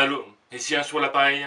Allô Ici un sur l'appareil